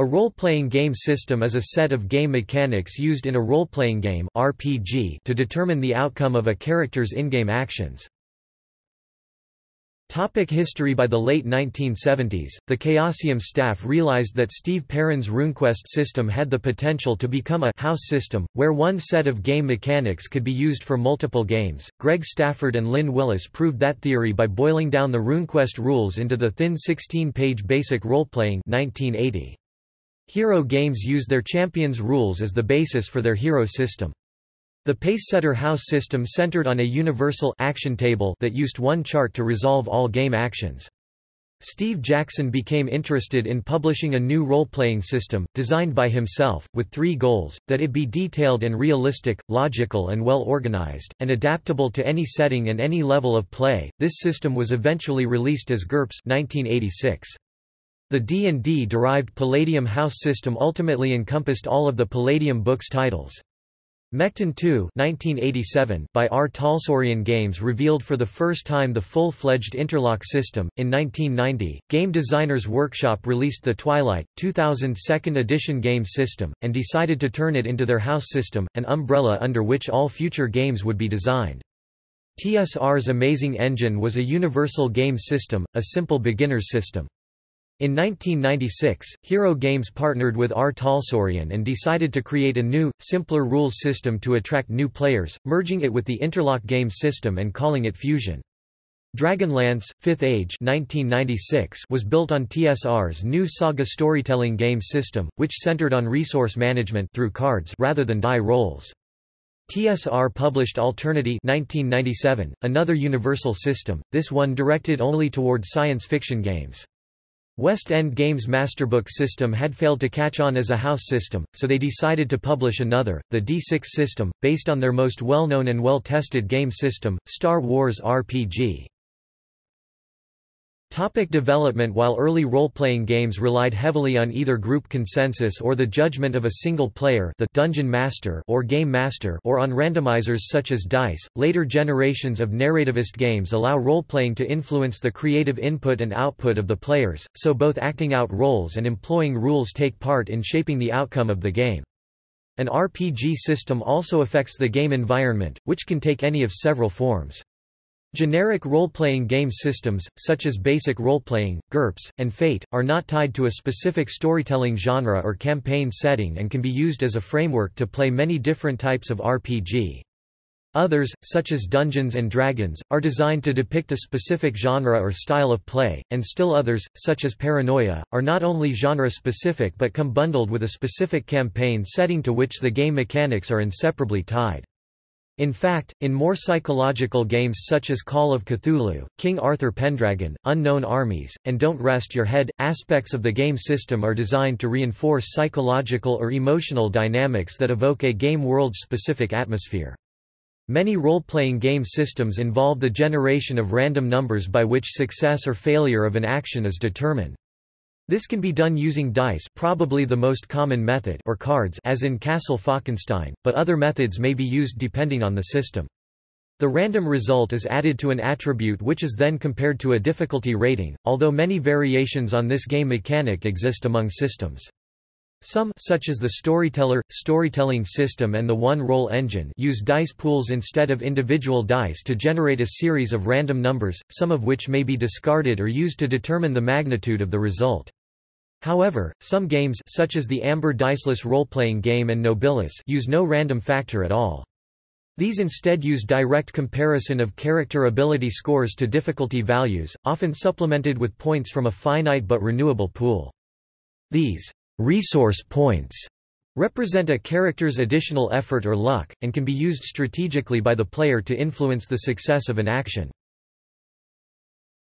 A role-playing game system is a set of game mechanics used in a role-playing game RPG to determine the outcome of a character's in-game actions. Topic history By the late 1970s, the Chaosium staff realized that Steve Perrin's RuneQuest system had the potential to become a house system, where one set of game mechanics could be used for multiple games. Greg Stafford and Lynn Willis proved that theory by boiling down the RuneQuest rules into the thin 16-page basic role-playing 1980. Hero games use their champions' rules as the basis for their hero system. The Pacesetter house system centered on a universal action table that used one chart to resolve all game actions. Steve Jackson became interested in publishing a new role-playing system, designed by himself, with three goals, that it be detailed and realistic, logical and well organized, and adaptable to any setting and any level of play. This system was eventually released as GURPS 1986. The D&D-derived Palladium house system ultimately encompassed all of the Palladium books titles. Mekton 2 by R. Talsorian Games revealed for the first time the full-fledged interlock system. In 1990, Game Designers Workshop released the Twilight, 2000 second edition game system, and decided to turn it into their house system, an umbrella under which all future games would be designed. TSR's Amazing Engine was a universal game system, a simple beginner's system. In 1996, Hero Games partnered with R. Talsorian and decided to create a new, simpler rules system to attract new players, merging it with the Interlock game system and calling it Fusion. Dragonlance, Fifth Age 1996 was built on TSR's new Saga storytelling game system, which centered on resource management through cards rather than die rolls. TSR published Alternity 1997, another universal system, this one directed only toward science fiction games. West End Games' Masterbook system had failed to catch on as a house system, so they decided to publish another, the D6 system, based on their most well-known and well-tested game system, Star Wars RPG. Topic development While early role-playing games relied heavily on either group consensus or the judgment of a single player the dungeon master or game master or on randomizers such as dice, later generations of narrativist games allow role-playing to influence the creative input and output of the players, so both acting out roles and employing rules take part in shaping the outcome of the game. An RPG system also affects the game environment, which can take any of several forms. Generic role-playing game systems, such as basic role-playing, GURPS, and Fate, are not tied to a specific storytelling genre or campaign setting and can be used as a framework to play many different types of RPG. Others, such as Dungeons & Dragons, are designed to depict a specific genre or style of play, and still others, such as Paranoia, are not only genre-specific but come bundled with a specific campaign setting to which the game mechanics are inseparably tied. In fact, in more psychological games such as Call of Cthulhu, King Arthur Pendragon, Unknown Armies, and Don't Rest Your Head, aspects of the game system are designed to reinforce psychological or emotional dynamics that evoke a game world's specific atmosphere. Many role-playing game systems involve the generation of random numbers by which success or failure of an action is determined. This can be done using dice probably the most common method or cards as in Castle Falkenstein, but other methods may be used depending on the system. The random result is added to an attribute which is then compared to a difficulty rating, although many variations on this game mechanic exist among systems. Some such as the Storyteller, storytelling system and the one-roll engine use dice pools instead of individual dice to generate a series of random numbers, some of which may be discarded or used to determine the magnitude of the result. However, some games such as the Amber Diceless role-playing game and Nobilis use no random factor at all. These instead use direct comparison of character ability scores to difficulty values, often supplemented with points from a finite but renewable pool. These resource points represent a character's additional effort or luck, and can be used strategically by the player to influence the success of an action.